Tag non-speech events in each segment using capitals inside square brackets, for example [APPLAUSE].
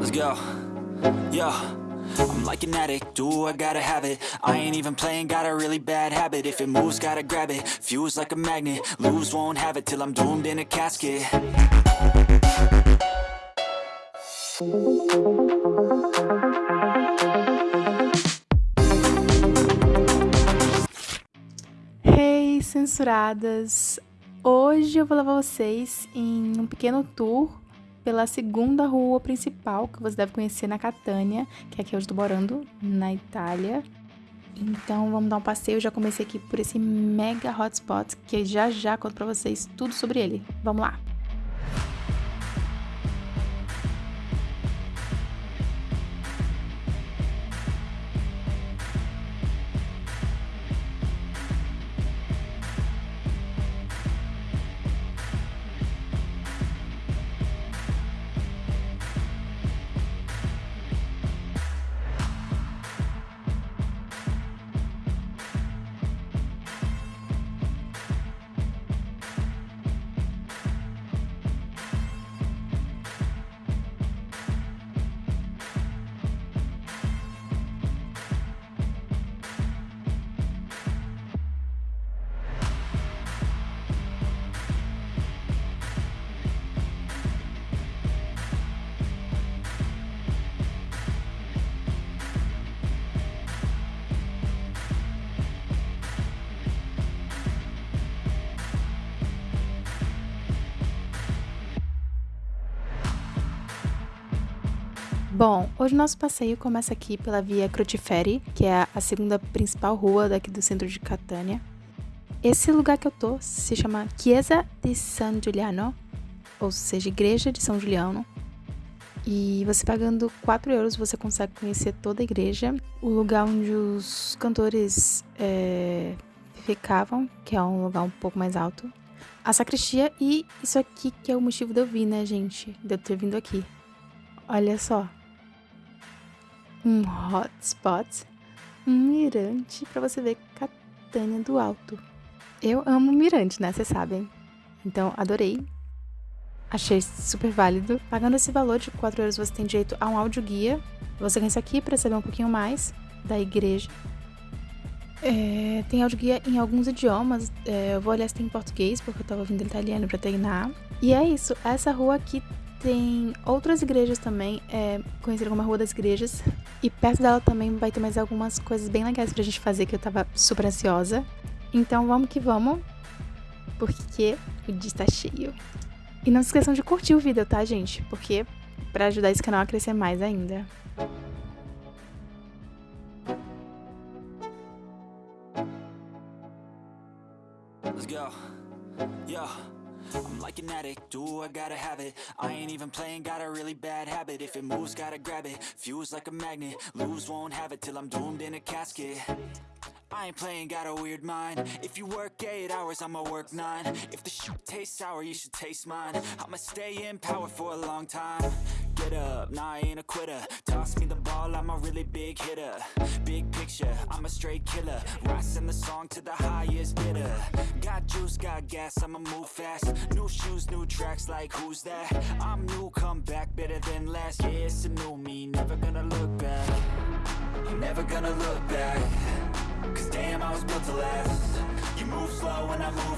Let's go. Yo. I'm like an addict, do I gotta have it I ain't even playing, got a really bad habit If it moves, gotta grab it, fuse like a magnet Lose, won't have it till I'm doomed in a casket Hey, censuradas! Hoje eu vou levar vocês em um pequeno tour pela segunda rua principal que você deve conhecer na Catânia, que é aqui eu estou morando, na Itália. Então vamos dar um passeio, eu já comecei aqui por esse mega hotspot que já já conto pra vocês tudo sobre ele. Vamos lá! Bom, hoje nosso passeio começa aqui pela via Crociferi, que é a segunda principal rua daqui do centro de Catânia. Esse lugar que eu tô se chama Chiesa di San Giuliano, ou seja, Igreja de São Juliano. E você pagando 4 euros você consegue conhecer toda a igreja, o lugar onde os cantores é, ficavam, que é um lugar um pouco mais alto, a sacristia e isso aqui que é o motivo de eu vir, né, gente? De eu ter vindo aqui. Olha só, um hotspot, um mirante para você ver Catânia do alto. Eu amo mirante, né? Vocês sabem. Então, adorei. Achei super válido. Pagando esse valor de 4 euros, você tem direito a um áudio guia. Você ganha isso aqui para saber um pouquinho mais da igreja. É, tem áudio guia em alguns idiomas. É, eu vou olhar se tem em português, porque eu tava ouvindo italiano para treinar. E é isso. Essa rua aqui tem outras igrejas também, é, conhecida como a Rua das Igrejas. E perto dela também vai ter mais algumas coisas bem legais pra gente fazer que eu tava super ansiosa. Então vamos que vamos, porque o dia está cheio. E não se esqueçam de curtir o vídeo, tá, gente? Porque para ajudar esse canal a crescer mais ainda. Let's go. Yeah. I'm like an addict, do I gotta have it? I ain't even playing, got a really bad habit. If it moves, gotta grab it, fuse like a magnet Lose, won't have it till I'm doomed in a casket. I ain't playing, got a weird mind. If you work 8 hours, I'ma work 9 If the shit tastes sour, you should taste mine. I'ma stay in power for a long time. Get up, nah I ain't a quitter. Toss me the ball, I'm a really big hitter picture, I'm a straight killer. Rising the song to the highest bidder. Got juice, got gas, I'ma move fast. New shoes, new tracks, like who's that? I'm new, come back, better than last Yeah, it's a new me, never gonna look back. I'm never gonna look back. Cause damn, I was built to last. You move slow and I move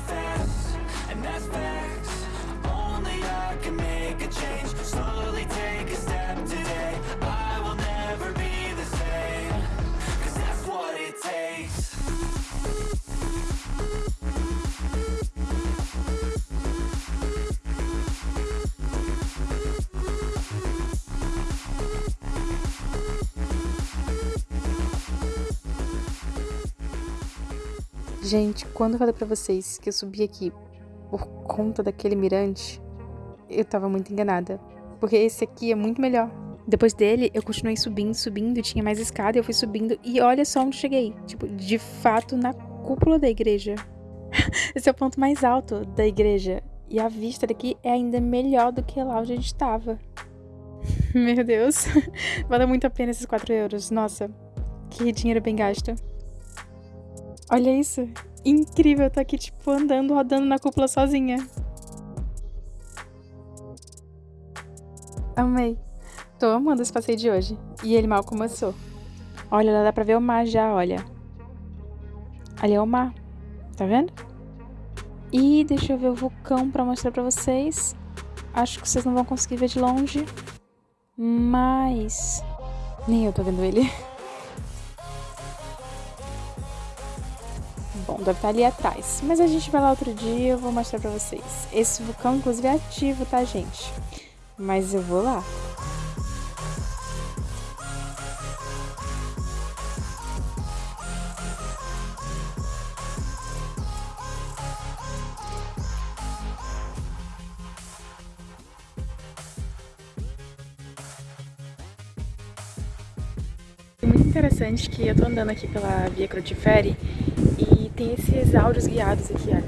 Gente, quando eu falei pra vocês que eu subi aqui por conta daquele mirante, eu tava muito enganada. Porque esse aqui é muito melhor. Depois dele, eu continuei subindo, subindo, tinha mais escada, eu fui subindo e olha só onde cheguei. Tipo, de fato, na cúpula da igreja. [LAUGHS] Esse é o ponto mais alto da igreja. E a vista daqui é ainda melhor do que lá onde a gente tava. [LAUGHS] Meu Deus. [LAUGHS] Vale muito a pena esses 4 euros. Nossa, que dinheiro bem gasto. Olha isso. Incrível, eu tô aqui, tipo, andando, rodando na cúpula sozinha. Amei. Tô amando esse passeio de hoje. E ele mal começou. Olha, lá dá pra ver o mar já, olha. Ali é o mar. Tá vendo? E deixa eu ver o vulcão pra mostrar pra vocês. Acho que vocês não vão conseguir ver de longe. Mas... Nem eu tô vendo ele. [LAUGHS] deve estar ali atrás. Mas a gente vai lá outro dia eu vou mostrar pra vocês. Esse vulcão, inclusive, é ativo, tá, gente? Mas eu vou lá. Interessante que eu tô andando aqui pela Via Cruciferi e tem esses áudios guiados aqui, olha.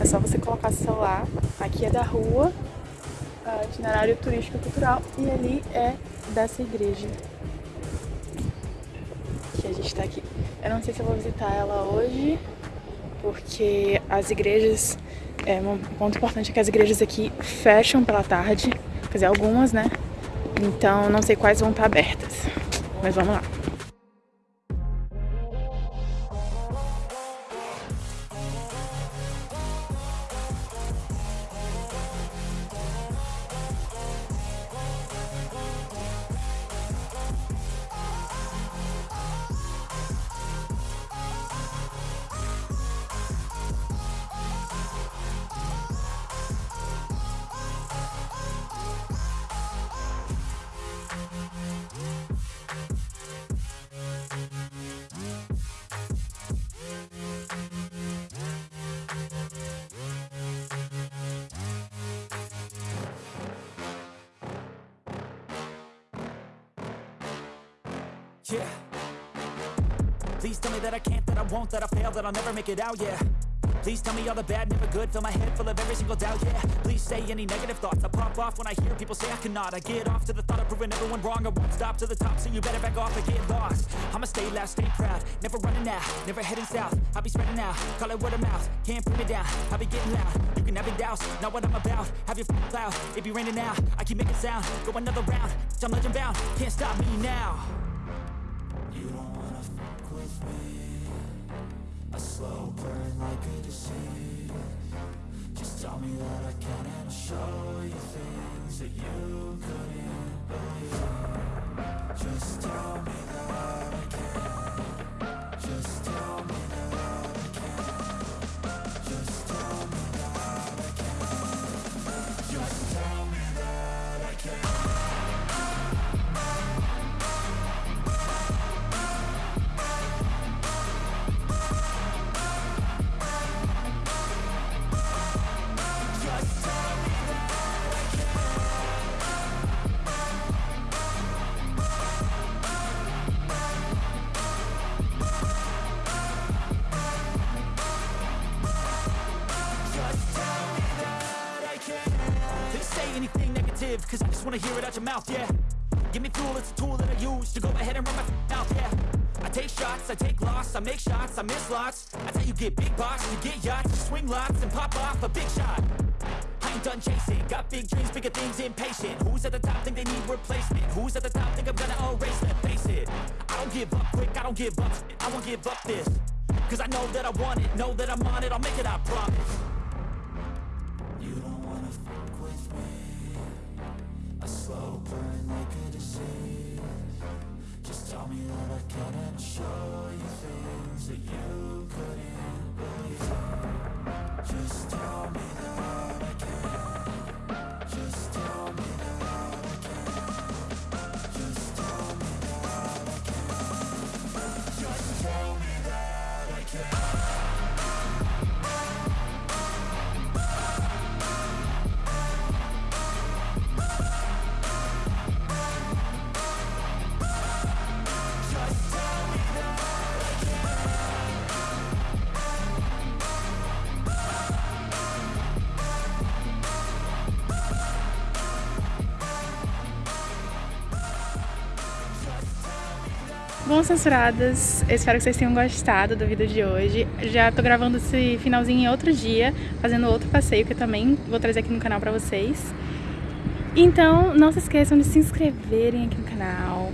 É só você colocar seu celular, aqui é da rua, itinerário turístico cultural, e ali é dessa igreja. Que a gente tá aqui. Eu não sei se eu vou visitar ela hoje, porque as igrejas, é, um ponto importante é que as igrejas aqui fecham pela tarde, quer dizer, algumas, né? Então não sei quais vão estar abertas. Mas vamos lá. Yeah. Please tell me that I can't, that I won't, that I fail, that I'll never make it out, yeah. Please tell me all the bad, never good, fill my head full of every single doubt, yeah. Please say any negative thoughts, I pop off when I hear people say I cannot. I get off to the thought of proving everyone wrong, I won't stop to the top, so you better back off and get lost. I'ma stay loud, stay proud, never running out, never heading south. I'll be spreading out, call it word of mouth, can't put me down, I'll be getting loud. You can have your doubts, not what I'm about, have your f***ing cloud. It be raining now, I keep making sound, go another round, I'm legend bound, can't stop me now. A slow burn like a disease. Just tell me that I can and I'll show you things that you couldn't believe. Just tell me that wanna hear it out your mouth, yeah. Give me fuel, it's a tool that I use To go ahead and run my mouth, yeah. I take shots, I take loss, I make shots, I miss lots. That's how you get big box, you get yachts, you swing lots and pop off a big shot. I ain't done chasing, got big dreams, bigger things, impatient. Who's at the top think they need replacement? Who's at the top think I'm gonna erase them? Face it, I don't give up quick, I don't give up I won't give up this. Cause I know that I want it, know that I'm on it, I'll make it, I promise. You don't wanna fuck with me A slow burn like a disease Just tell me that I can and show you things that you couldn't believe. Just tell me that Bom, censuradas, eu espero que vocês tenham gostado do vídeo de hoje. Já tô gravando esse finalzinho em outro dia, fazendo outro passeio que eu também vou trazer aqui no canal pra vocês. Então, não se esqueçam de se inscreverem aqui no canal,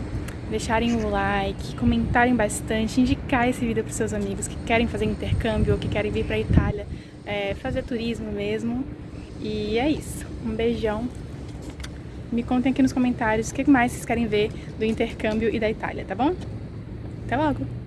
deixarem o like, comentarem bastante, indicar esse vídeo para os seus amigos que querem fazer intercâmbio ou que querem vir para a Itália é, fazer turismo mesmo. E é isso. Um beijão. Me contem aqui nos comentários o que mais vocês querem ver do intercâmbio e da Itália, tá bom? 대박하고.